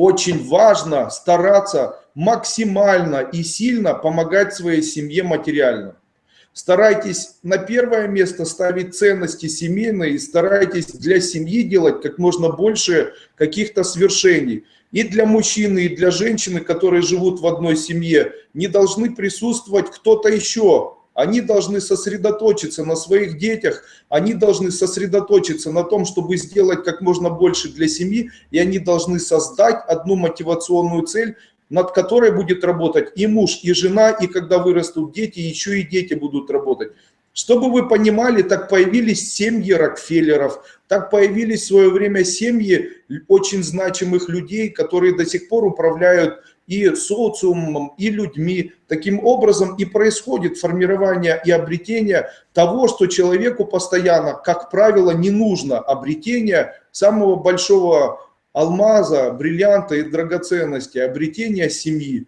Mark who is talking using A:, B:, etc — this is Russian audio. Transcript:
A: очень важно стараться максимально и сильно помогать своей семье материально. Старайтесь на первое место ставить ценности семейные и старайтесь для семьи делать как можно больше каких-то свершений. И для мужчины, и для женщины, которые живут в одной семье, не должны присутствовать кто-то еще. Они должны сосредоточиться на своих детях, они должны сосредоточиться на том, чтобы сделать как можно больше для семьи, и они должны создать одну мотивационную цель, над которой будет работать и муж, и жена, и когда вырастут дети, еще и дети будут работать. Чтобы вы понимали, так появились семьи Рокфеллеров, так появились в свое время семьи очень значимых людей, которые до сих пор управляют и социумом, и людьми. Таким образом и происходит формирование и обретение того, что человеку постоянно, как правило, не нужно обретение самого большого алмаза, бриллианта и драгоценности, обретение семьи.